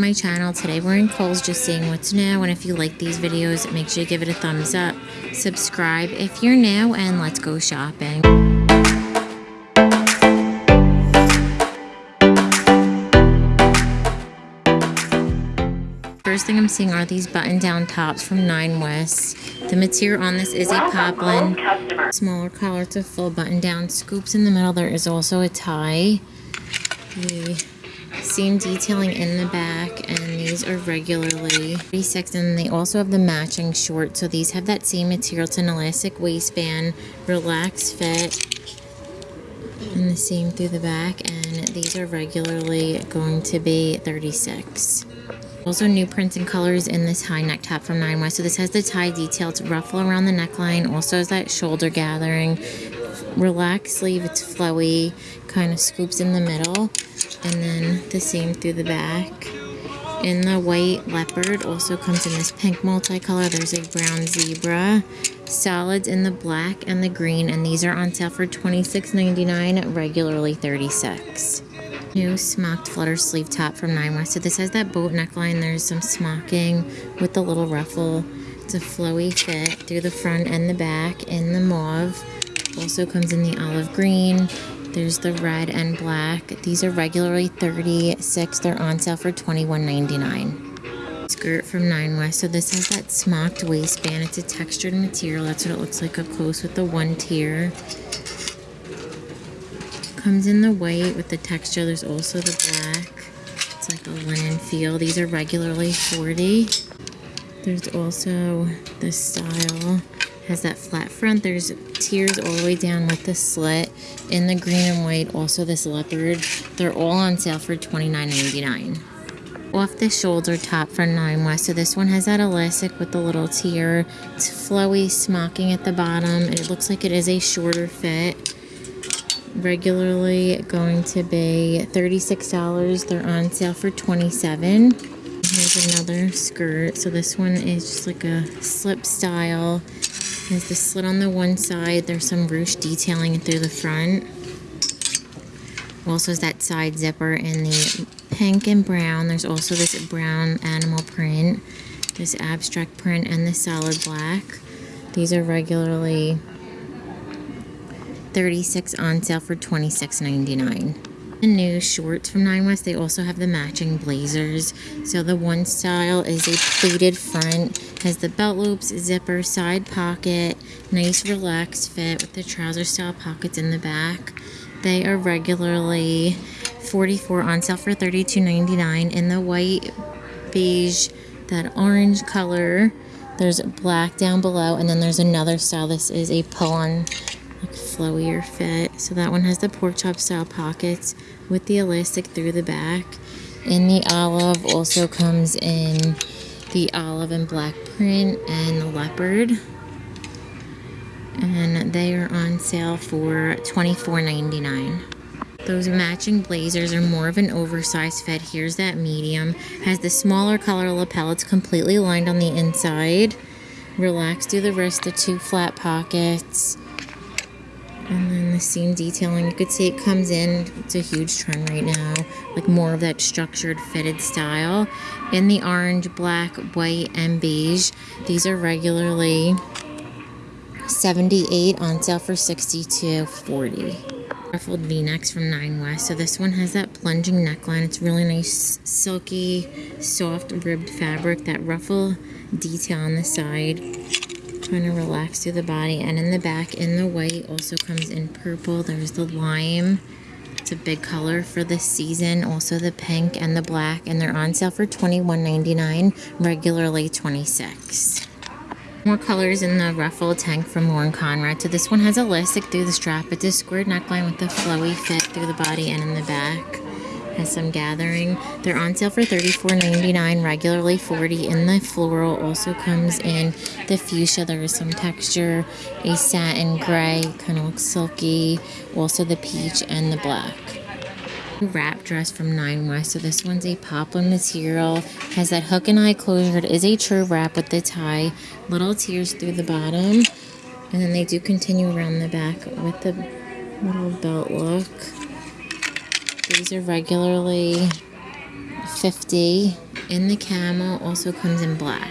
to my channel. Today we're in Kohl's just seeing what's new. And if you like these videos, make sure you give it a thumbs up. Subscribe if you're new and let's go shopping. First thing I'm seeing are these button-down tops from Nine West. The material on this is a poplin. Smaller collar to full button-down scoops in the middle. There is also a tie. The seam detailing in the back and these are regularly 36 and they also have the matching short so these have that same material it's an elastic waistband relaxed fit and the seam through the back and these are regularly going to be 36 also new prints and colors in this high neck top from Nine West. So this has the tie detail. It's ruffle around the neckline. Also has that shoulder gathering. Relaxed sleeve. It's flowy. Kind of scoops in the middle and then the same through the back. In the white leopard also comes in this pink multicolor. There's a brown zebra. Solids in the black and the green, and these are on sale for $26.99, regularly 36. New smocked flutter sleeve top from Nine West. So this has that boat neckline. There's some smocking with the little ruffle. It's a flowy fit through the front and the back in the mauve. Also comes in the olive green there's the red and black. These are regularly 36 They're on sale for $21.99. Skirt from Nine West. So this has that smocked waistband. It's a textured material. That's what it looks like up close with the one tier. Comes in the white with the texture. There's also the black. It's like a linen feel. These are regularly 40 There's also the style has that flat front. There's tiers all the way down with the slit in the green and white. Also this leopard. They're all on sale for $29.99. Off the shoulder top for Nine West. So this one has that elastic with the little tier. It's flowy smocking at the bottom. And it looks like it is a shorter fit. Regularly going to be $36. They're on sale for 27 Here's another skirt. So this one is just like a slip style. There's the slit on the one side. There's some ruched detailing through the front. Also has that side zipper in the pink and brown. There's also this brown animal print, this abstract print, and the solid black. These are regularly 36 on sale for $26.99 the new shorts from Nine West, they also have the matching blazers. So the one style is a pleated front, has the belt loops, zipper, side pocket, nice relaxed fit with the trouser style pockets in the back. They are regularly 44 on sale for $32.99 in the white, beige, that orange color. There's black down below, and then there's another style. This is a pull-on like flowier fit. So that one has the pork chop style pockets with the elastic through the back. In the olive also comes in the olive and black print and the leopard. And they are on sale for $24.99. Those matching blazers are more of an oversized fit. Here's that medium. Has the smaller color lapel. It's completely lined on the inside. Relaxed through the wrist, the two flat pockets. And then the seam detailing, you could see it comes in, it's a huge trend right now, like more of that structured fitted style. In the orange, black, white, and beige. These are regularly 78 on sale for 62.40. Ruffled v-necks from Nine West. So this one has that plunging neckline. It's really nice, silky, soft ribbed fabric. That ruffle detail on the side trying to relax through the body and in the back in the white also comes in purple. There's the lime. It's a big color for this season. Also the pink and the black and they're on sale for $21.99 regularly 26 more colors in the ruffle tank from Lauren Conrad. So this one has elastic through the strap. It's a squared neckline with a flowy fit through the body and in the back has some gathering. They're on sale for $34.99, regularly 40 in the floral. Also comes in the fuchsia. There is some texture, a satin gray, kind of looks silky. Also the peach and the black wrap dress from Nine West. So this one's a poplin material. Has that hook and eye closure. It is a true wrap with the tie. Little tears through the bottom. And then they do continue around the back with the little belt look. These are regularly 50 in the camel, also comes in black.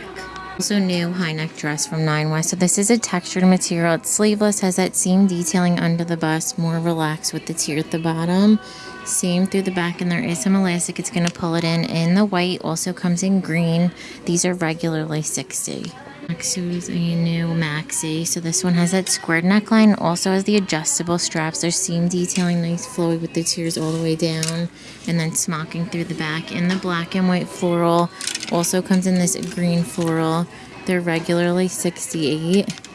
Also new high neck dress from Nine West. So this is a textured material. It's sleeveless, has that seam detailing under the bust, more relaxed with the tier at the bottom. Seam through the back, and there is some elastic. It's going to pull it in. In the white, also comes in green. These are regularly 60 Is a new maxi. So this one has that squared neckline. Also has the adjustable straps. There's seam detailing, nice flowy with the tiers all the way down. And then smocking through the back. In the black and white floral. Also comes in this green floral. They're regularly 68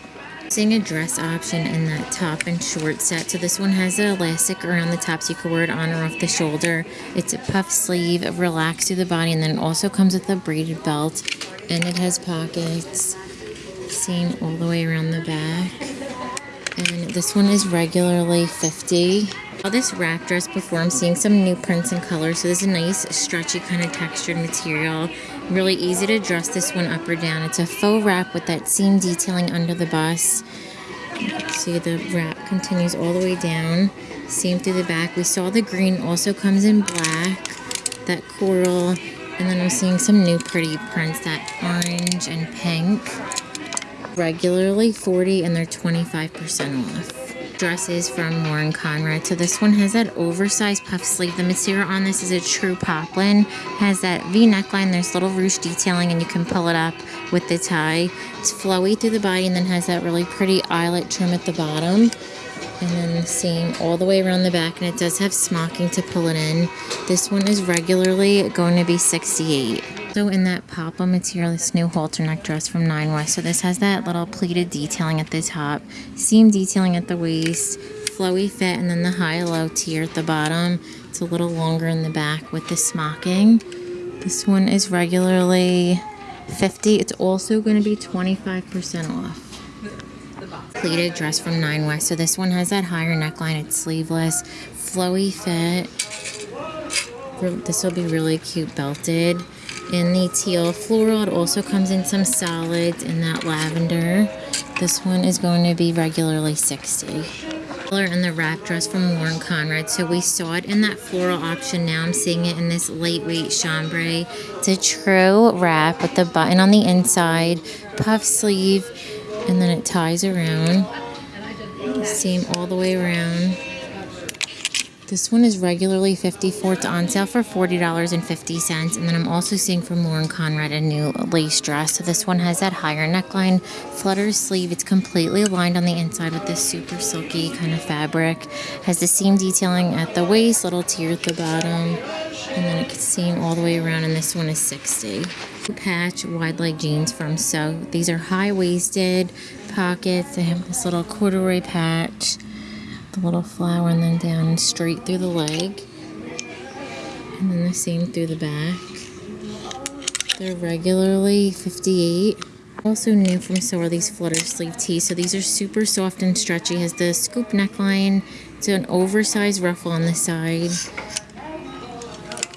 Seeing a dress option in that top and short set. So this one has an elastic around the top so you can wear it on or off the shoulder. It's a puff sleeve, relaxed through the body, and then it also comes with a braided belt. And it has pockets. Seam all the way around the back. And this one is regularly 50 saw this wrap dress before. I'm seeing some new prints and colors. So this is a nice stretchy kind of textured material. Really easy to dress this one up or down. It's a faux wrap with that seam detailing under the bust. See the wrap continues all the way down. Seam through the back. We saw the green also comes in black. That coral. And then I'm seeing some new pretty prints. That orange and pink. Regularly 40 and they're 25% off dresses from Lauren Conrad. So this one has that oversized puff sleeve. The material on this is a true poplin. Has that V neckline. There's little ruche detailing and you can pull it up with the tie. It's flowy through the body and then has that really pretty eyelet trim at the bottom. And then the seam all the way around the back and it does have smocking to pull it in. This one is regularly going to be 68 also in that papa material, this new halter neck dress from Nine West. So this has that little pleated detailing at the top, seam detailing at the waist, flowy fit, and then the high-low tier at the bottom. It's a little longer in the back with the smocking. This one is regularly 50 It's also going to be 25% off. Pleated dress from Nine West. So this one has that higher neckline. It's sleeveless, flowy fit. This will be really cute belted in the teal floral. It also comes in some solids in that lavender. This one is going to be regularly 60 color in the wrap dress from Lauren Conrad. So we saw it in that floral option. Now I'm seeing it in this lightweight chambray. It's a true wrap with the button on the inside, puff sleeve, and then it ties around. Seam all the way around. This one is regularly 54 It's on sale for $40.50. And then I'm also seeing from Lauren Conrad a new lace dress. So this one has that higher neckline, flutter sleeve. It's completely lined on the inside with this super silky kind of fabric. Has the seam detailing at the waist, little tier at the bottom. And then it can seam all the way around. And this one is 60 Patch wide leg jeans from So. These are high-waisted pockets. They have this little corduroy patch the little flower and then down straight through the leg. And then the same through the back. They're regularly 58 also new from So are these flutter sleeve tees. So these are super soft and stretchy. Has the scoop neckline. It's an oversized ruffle on the side.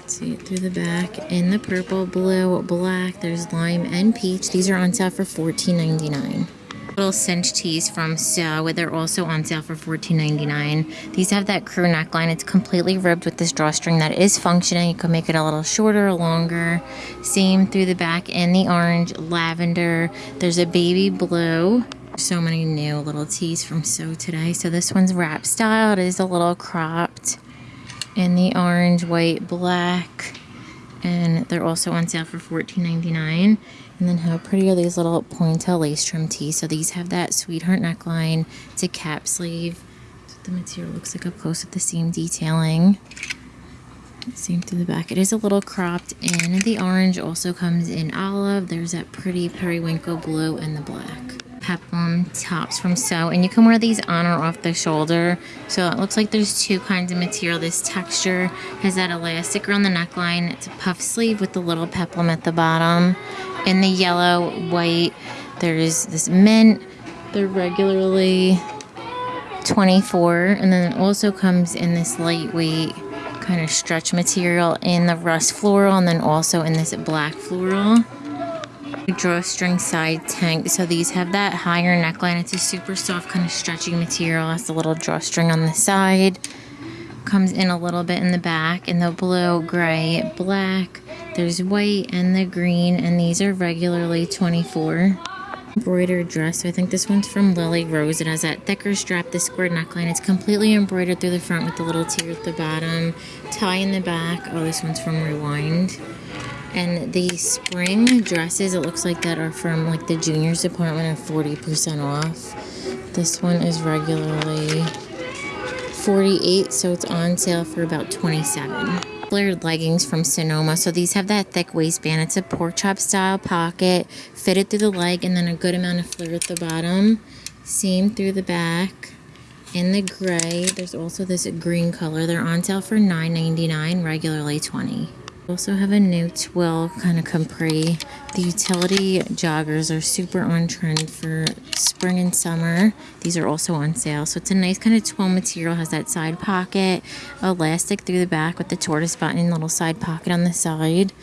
See it through the back. In the purple, blue, black. There's lime and peach. These are on sale for $14.99 little cinch tees from So. They're also on sale for $14.99. These have that crew neckline. It's completely ribbed with this drawstring that is functioning. You can make it a little shorter or longer. Same through the back in the orange, lavender. There's a baby blue. So many new little tees from So today. So this one's wrap style. It is a little cropped in the orange, white, black. And they're also on sale for $14.99. And then how pretty are these little pointelle lace trim tees. So these have that sweetheart neckline. It's a cap sleeve. The material looks like up close with the seam detailing. Seam through the back. It is a little cropped and the orange also comes in olive. There's that pretty periwinkle blue and the black peplum tops from So. And you can wear these on or off the shoulder. So it looks like there's two kinds of material. This texture has that elastic around the neckline. It's a puff sleeve with the little peplum at the bottom. In the yellow, white, there's this mint. They're regularly 24 and then it also comes in this lightweight kind of stretch material in the rust floral and then also in this black floral drawstring side tank. So these have that higher neckline. It's a super soft kind of stretchy material. Has a little drawstring on the side. comes in a little bit in the back in the blue, gray, black. There's white and the green, and these are regularly 24 embroidered dress. I think this one's from Lily Rose. It has that thicker strap, the square neckline. It's completely embroidered through the front with the little tear at the bottom, tie in the back. Oh, this one's from Rewind. And the spring dresses, it looks like that are from like the juniors department are 40% off. This one is regularly 48 so it's on sale for about 27 flared leggings from Sonoma. So these have that thick waistband. It's a pork chop style pocket, fitted through the leg, and then a good amount of flare at the bottom. Seam through the back. In the gray, there's also this green color. They're on sale for $9.99, regularly 20 also have a new twill kind of capri. The utility joggers are super on trend for spring and summer. These are also on sale. So it's a nice kind of twill material. Has that side pocket, elastic through the back with the tortoise button, little side pocket on the side.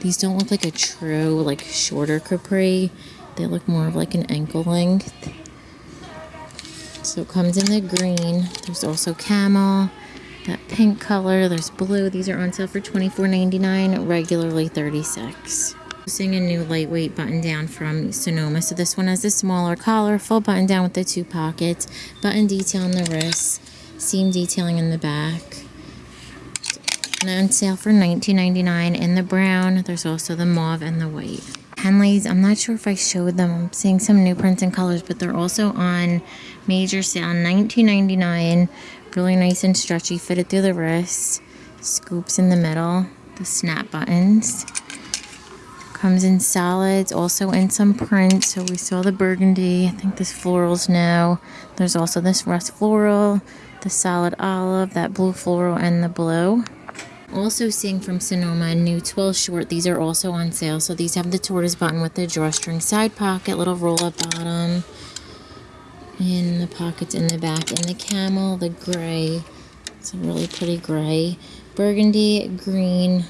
These don't look like a true like shorter capri. They look more of like an ankle length. So it comes in the green. There's also camel that pink color. There's blue. These are on sale for $24.99, regularly 36. Using a new lightweight button down from Sonoma. So this one has a smaller collar, full button down with the two pockets, button detail on the wrist, seam detailing in the back. And on sale for $19.99 in the brown. There's also the mauve and the white. Henleys, I'm not sure if I showed them. I'm seeing some new prints and colors, but they're also on major sale, $19.99 Really nice and stretchy, fitted through the wrist. Scoops in the middle. The snap buttons. Comes in solids, also in some prints. So we saw the burgundy. I think this floral's new. There's also this rust floral, the solid olive, that blue floral, and the blue. Also seeing from Sonoma a new twill short. These are also on sale. So these have the tortoise button with the drawstring side pocket, little roll-up bottom in the pockets in the back and the camel the gray it's a really pretty gray burgundy green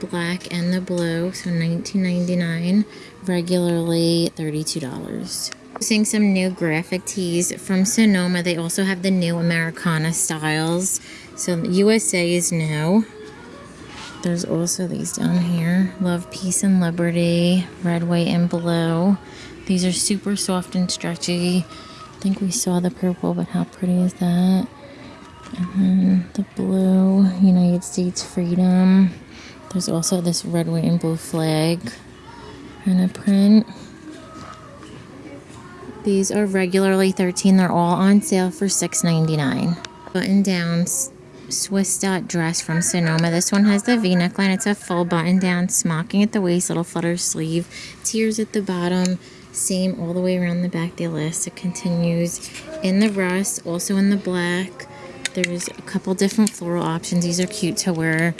black and the blue so 19.99 regularly $32 Seeing some new graphic tees from Sonoma. They also have the new Americana styles. So USA is new. There's also these down here. Love, Peace, and Liberty. Red, white, and blue. These are super soft and stretchy. I think we saw the purple, but how pretty is that? And then the blue, United States Freedom. There's also this red, white, and blue flag and a print. These are regularly 13 They're all on sale for $6.99. Button down Swiss dot dress from Sonoma. This one has the V neckline. It's a full button down smocking at the waist, little flutter sleeve, tears at the bottom, same all the way around the back. The elastic continues in the rust, also in the black. There's a couple different floral options. These are cute to wear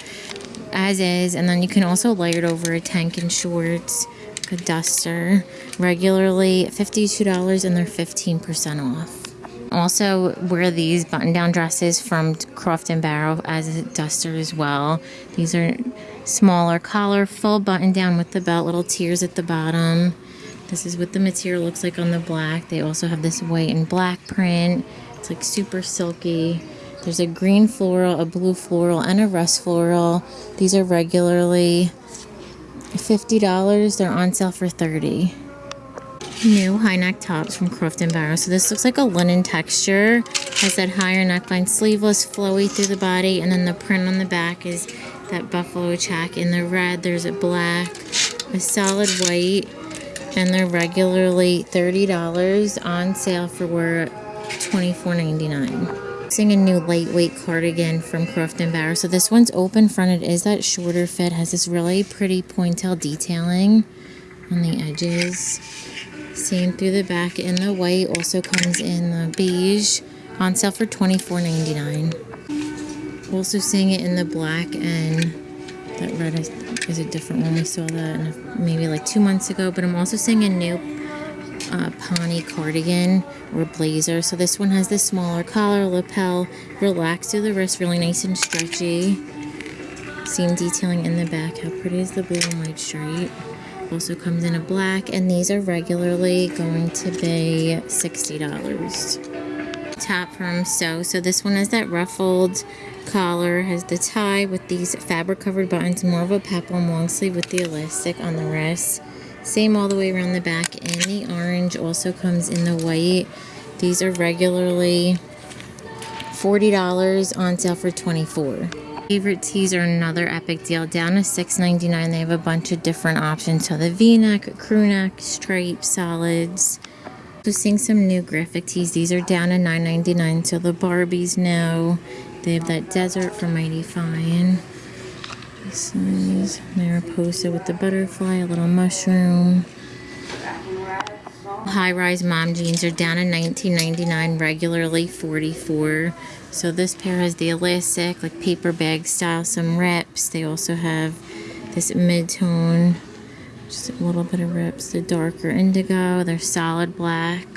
as is. And then you can also layer it over a tank and shorts, a duster. Regularly $52 and they're 15% off. Also wear these button-down dresses from Croft and Barrow as a duster as well. These are smaller collar, full button-down with the belt, little tears at the bottom. This is what the material looks like on the black. They also have this white and black print. It's like super silky. There's a green floral, a blue floral, and a rust floral. These are regularly $50. They're on sale for 30 New high neck tops from Croft & Barrow. So this looks like a linen texture. Has that higher neckline, sleeveless, flowy through the body. And then the print on the back is that buffalo check. In the red, there's a black, a solid white, and they're regularly $30 on sale for $24.99. Seeing a new lightweight cardigan from Croft & Barrow. So this one's open fronted, is that shorter fit, has this really pretty pointelle detailing on the edges. Same through the back in the white, also comes in the beige, on sale for $24.99. Also seeing it in the black and that red is, is a different one. We saw that maybe like two months ago. But I'm also seeing a new uh, ponte cardigan or blazer. So this one has the smaller collar, lapel, relaxed through the wrist, really nice and stretchy. Seam detailing in the back. How pretty is the blue and white stripe? Also comes in a black, and these are regularly going to be $60. top from So. So this one is that ruffled collar, has the tie with these fabric covered buttons, more of a peplum long sleeve with the elastic on the wrist. Same all the way around the back and the orange also comes in the white. These are regularly $40 on sale for 24 Favorite tees are another epic deal. Down to $6.99. They have a bunch of different options. So the v-neck, crew neck, stripe, solids. So seeing some new graphic tees. These are down to $9.99. So the Barbies now. They have that desert from Mighty Fine. This is Mariposa with the butterfly, a little mushroom. High-rise mom jeans are down in $19.99, regularly 44. So this pair has the elastic, like paper bag style, some rips. They also have this mid-tone, just a little bit of rips. The darker indigo, they're solid black.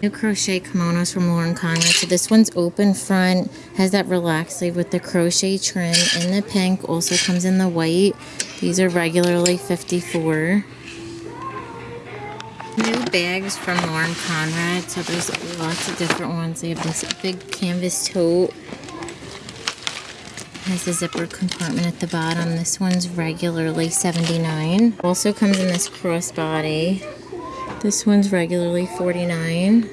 New crochet kimonos from Lauren Conrad. So this one's open front, has that relaxed sleeve with the crochet trim in the pink. Also comes in the white. These are regularly 54 New bags from Lauren Conrad. So there's lots of different ones. They have this big canvas tote. Has a zipper compartment at the bottom. This one's regularly 79 Also comes in this crossbody. This one's regularly 49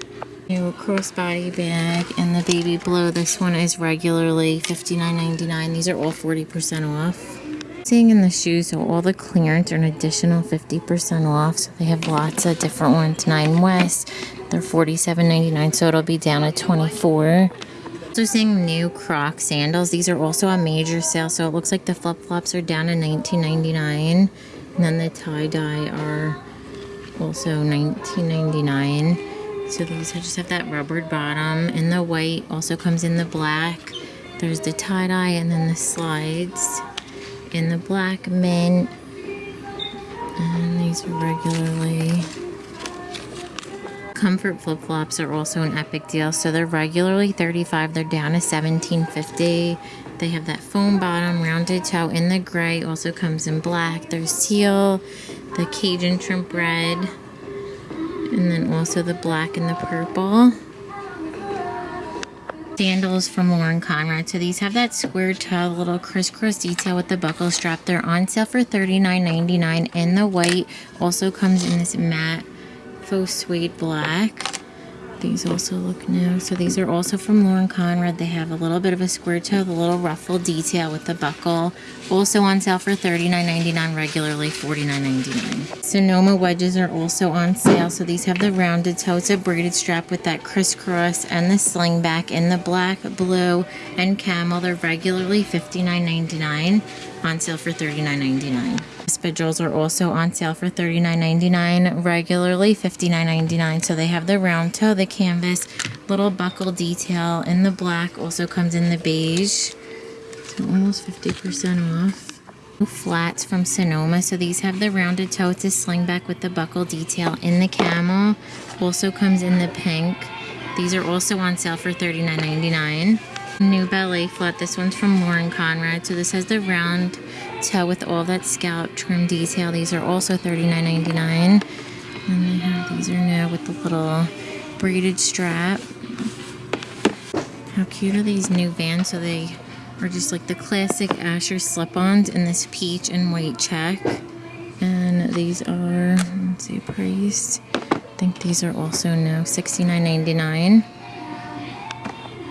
New crossbody bag and the baby blue. This one is regularly $59.99. These are all 40% off. Seeing in the shoes, so all the clearance are an additional 50% off. So they have lots of different ones. Nine West, they're $47.99, so it'll be down to 24 also seeing new Croc sandals. These are also a major sale, so it looks like the flip-flops are down to $19.99. And then the tie-dye are also $19.99. So these just have that rubbered bottom. And the white also comes in the black. There's the tie-dye and then the slides in the black mint. And these are regularly comfort flip-flops are also an epic deal so they're regularly 35 they're down to 17.50 they have that foam bottom rounded toe in the gray also comes in black there's teal the cajun shrimp red and then also the black and the purple sandals from Lauren Conrad. So these have that square toe, little crisscross detail with the buckle strap. They're on sale for $39.99 in the white. Also comes in this matte faux suede black. These also look new. So these are also from Lauren Conrad. They have a little bit of a square toe, the little ruffle detail with the buckle. Also on sale for $39.99, regularly $49.99. Sonoma wedges are also on sale. So these have the rounded toe. It's a braided strap with that crisscross and the sling back in the black, blue, and camel. They're regularly $59.99 on sale for $39.99. Espadrilles are also on sale for $39.99, regularly $59.99. So they have the round toe, the canvas, little buckle detail in the black, also comes in the beige. So almost 50% off. Flats from Sonoma. So these have the rounded toe. It's a slingback with the buckle detail in the camel. Also comes in the pink. These are also on sale for $39.99. New ballet flat. This one's from Lauren Conrad. So this has the round toe with all that scallop trim detail. These are also $39.99. And they have these are new with the little braided strap. How cute are these new Vans? So they are just like the classic Asher slip-ons in this peach and white check. And these are, let's see, price. I think these are also new, $69.99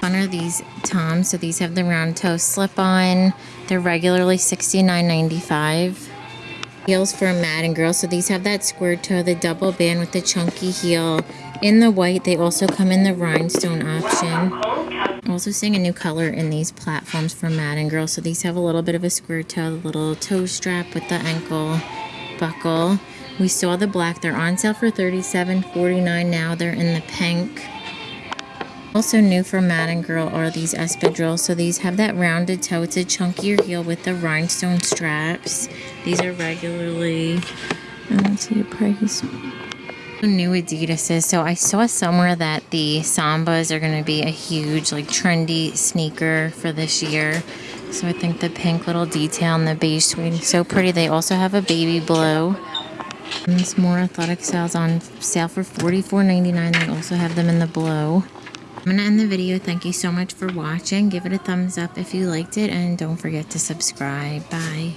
fun are these Toms. So these have the round toe slip-on. They're regularly $69.95. Heels for a Madden girl. So these have that square toe, the double band with the chunky heel. In the white, they also come in the rhinestone option. I'm also seeing a new color in these platforms for Madden girl. So these have a little bit of a square toe, the little toe strap with the ankle buckle. We saw the black. They're on sale for $37.49 now. They're in the pink. Also new for Madden Girl are these espadrilles. So these have that rounded toe. It's a chunkier heel with the rhinestone straps. These are regularly, um, let's see the price. New Adidas's. So I saw somewhere that the Sambas are going to be a huge, like, trendy sneaker for this year. So I think the pink little detail and the beige suede is so pretty. They also have a baby blue. And this more athletic styles on sale for $44.99. They also have them in the blow. I'm going to end the video. Thank you so much for watching. Give it a thumbs up if you liked it. And don't forget to subscribe. Bye.